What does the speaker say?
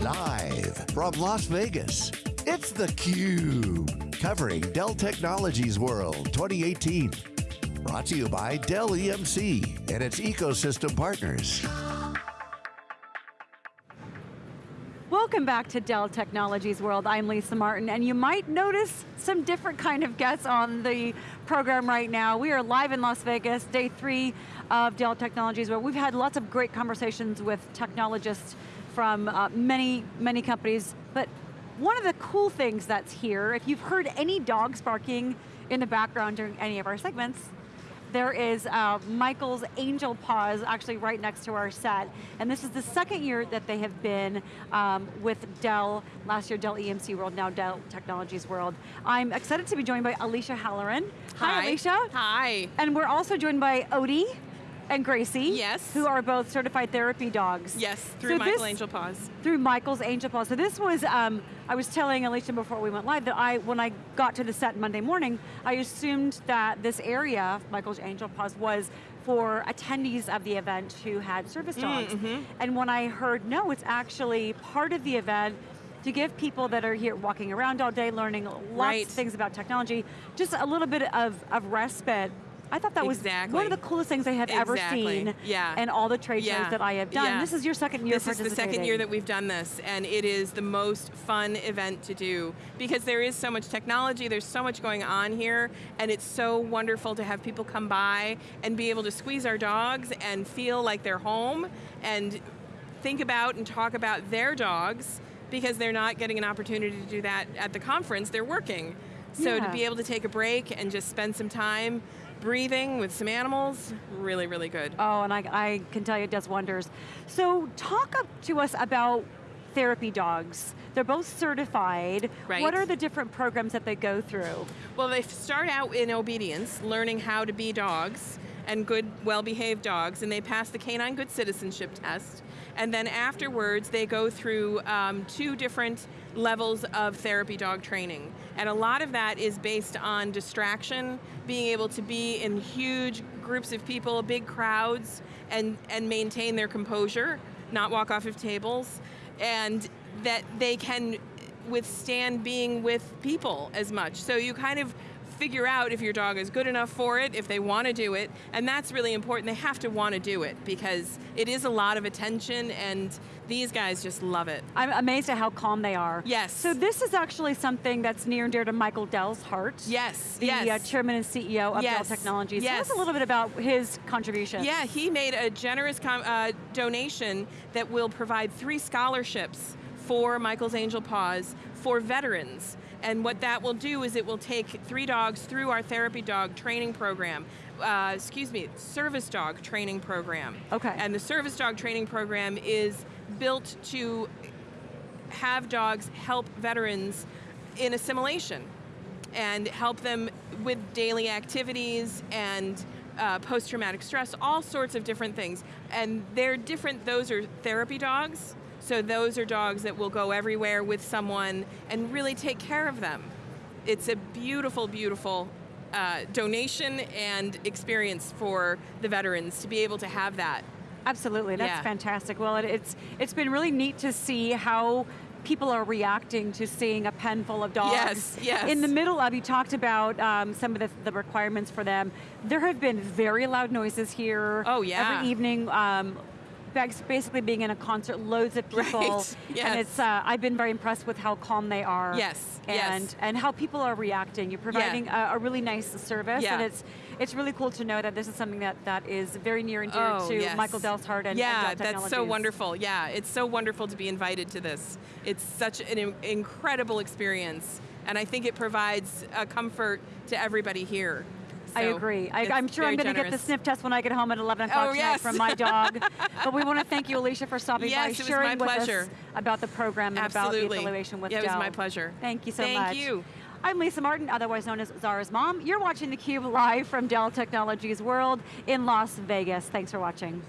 Live from Las Vegas, it's theCUBE. Covering Dell Technologies World 2018. Brought to you by Dell EMC and its ecosystem partners. Welcome back to Dell Technologies World. I'm Lisa Martin, and you might notice some different kind of guests on the program right now. We are live in Las Vegas, day three of Dell Technologies World. We've had lots of great conversations with technologists from uh, many, many companies, but one of the cool things that's here, if you've heard any dogs barking in the background during any of our segments, there is uh, Michael's Angel Paws actually right next to our set. And this is the second year that they have been um, with Dell, last year Dell EMC World, now Dell Technologies World. I'm excited to be joined by Alicia Halloran. Hi, Hi Alicia. Hi. And we're also joined by Odie and Gracie. Yes. Who are both certified therapy dogs. Yes, through so Michael this, Angel Paws. Through Michael's Angel Paws. So this was, um, I was telling Alicia before we went live that I, when I got to the set Monday morning, I assumed that this area, Michael's Angel Paws, was for attendees of the event who had service mm, dogs. Mm -hmm. And when I heard, no, it's actually part of the event to give people that are here walking around all day, learning lots right. of things about technology, just a little bit of, of respite I thought that exactly. was one of the coolest things I have exactly. ever seen. Yeah. And all the trade yeah. shows that I have done. Yeah. This is your second year This is the second year that we've done this, and it is the most fun event to do because there is so much technology, there's so much going on here, and it's so wonderful to have people come by and be able to squeeze our dogs and feel like they're home and think about and talk about their dogs because they're not getting an opportunity to do that at the conference, they're working. So yeah. to be able to take a break and just spend some time breathing with some animals, really, really good. Oh, and I, I can tell you it does wonders. So talk to us about therapy dogs. They're both certified. Right. What are the different programs that they go through? Well, they start out in obedience, learning how to be dogs, and good, well-behaved dogs, and they pass the Canine Good Citizenship Test. And then afterwards, they go through um, two different levels of therapy dog training. And a lot of that is based on distraction, being able to be in huge groups of people, big crowds, and, and maintain their composure, not walk off of tables, and that they can withstand being with people as much. So you kind of figure out if your dog is good enough for it, if they want to do it, and that's really important. They have to want to do it because it is a lot of attention and these guys just love it. I'm amazed at how calm they are. Yes. So this is actually something that's near and dear to Michael Dell's heart. Yes, the yes. Uh, chairman and CEO of yes. Dell Technologies. Yes. Tell us a little bit about his contribution. Yeah, he made a generous uh, donation that will provide three scholarships for Michael's Angel Paws for veterans. And what that will do is it will take three dogs through our therapy dog training program. Uh, excuse me, service dog training program. Okay. And the service dog training program is built to have dogs help veterans in assimilation and help them with daily activities and uh, post-traumatic stress, all sorts of different things. And they're different, those are therapy dogs, so those are dogs that will go everywhere with someone and really take care of them. It's a beautiful, beautiful uh, donation and experience for the veterans to be able to have that. Absolutely, that's yeah. fantastic. Well, it, it's it's been really neat to see how people are reacting to seeing a pen full of dogs. Yes, yes. In the middle of, you talked about um, some of the, the, requirements for them. There have been very loud noises here. Oh yeah. Every evening, um, basically being in a concert, loads of people. Right. Yes. And it's, uh, I've been very impressed with how calm they are. Yes, and, yes. And how people are reacting. You're providing yeah. a, a, really nice service, yeah. and it's it's really cool to know that this is something that, that is very near and dear oh, to yes. Michael Dell's heart and Yeah, and that's so wonderful. Yeah, it's so wonderful to be invited to this. It's such an incredible experience, and I think it provides a comfort to everybody here. I agree. I, am sure I'm going to get the sniff test when I get home at 11 o'clock oh, yes. from my dog. but we want to thank you, Alicia, for stopping yes, by, sharing with us about the program and Absolutely. about the evaluation with yeah, Dell. it was my pleasure. Thank you so thank much. Thank you. I'm Lisa Martin, otherwise known as Zara's mom. You're watching theCUBE live from Dell Technologies World in Las Vegas. Thanks for watching.